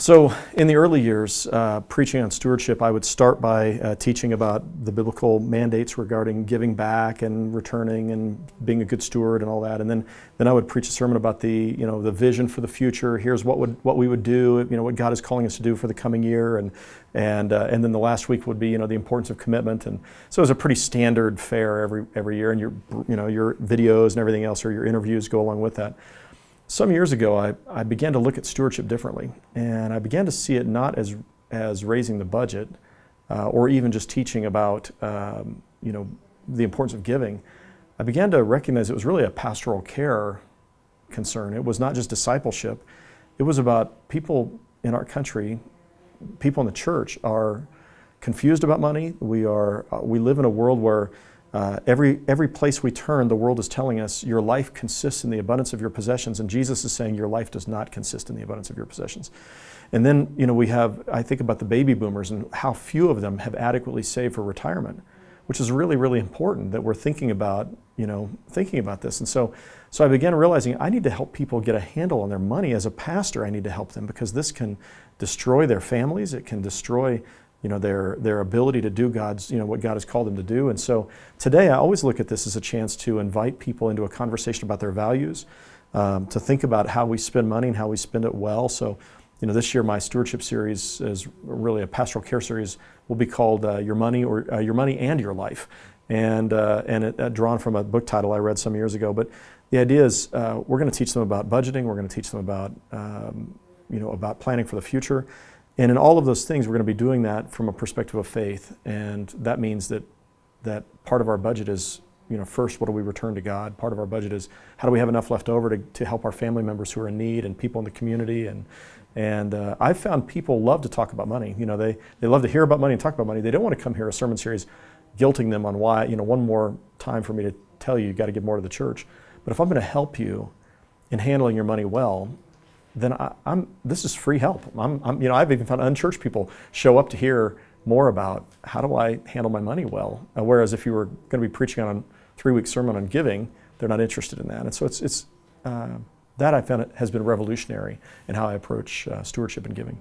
So in the early years, uh, preaching on stewardship, I would start by uh, teaching about the biblical mandates regarding giving back and returning and being a good steward and all that. And then, then I would preach a sermon about the, you know, the vision for the future. Here's what would what we would do, you know, what God is calling us to do for the coming year. And and uh, and then the last week would be, you know, the importance of commitment. And so it was a pretty standard fare every every year. And your you know your videos and everything else or your interviews go along with that. Some years ago, I, I began to look at stewardship differently, and I began to see it not as, as raising the budget uh, or even just teaching about um, you know, the importance of giving. I began to recognize it was really a pastoral care concern. It was not just discipleship. It was about people in our country, people in the church are confused about money. We, are, uh, we live in a world where uh, every, every place we turn, the world is telling us your life consists in the abundance of your possessions, and Jesus is saying your life does not consist in the abundance of your possessions. And then, you know, we have, I think about the baby boomers and how few of them have adequately saved for retirement, which is really, really important that we're thinking about, you know, thinking about this. And so, so I began realizing I need to help people get a handle on their money. As a pastor, I need to help them because this can destroy their families. It can destroy you know, their, their ability to do God's, you know, what God has called them to do. And so today I always look at this as a chance to invite people into a conversation about their values, um, to think about how we spend money and how we spend it well. So, you know, this year my stewardship series is really a pastoral care series will be called uh, Your Money or uh, Your Money and Your Life. And, uh, and it, uh, drawn from a book title I read some years ago. But the idea is uh, we're going to teach them about budgeting. We're going to teach them about, um, you know, about planning for the future. And in all of those things, we're going to be doing that from a perspective of faith. And that means that, that part of our budget is, you know, first, what do we return to God? Part of our budget is how do we have enough left over to, to help our family members who are in need and people in the community. And, and uh, I've found people love to talk about money. You know, they, they love to hear about money and talk about money. They don't want to come here a sermon series guilting them on why, you know, one more time for me to tell you, you've got to give more to the church. But if I'm going to help you in handling your money well, then I, am this is free help. I'm, I'm, you know, I've even found unchurched people show up to hear more about how do I handle my money well. Uh, whereas if you were going to be preaching on a three-week sermon on giving, they're not interested in that. And so it's, it's uh, that I found it has been revolutionary in how I approach uh, stewardship and giving.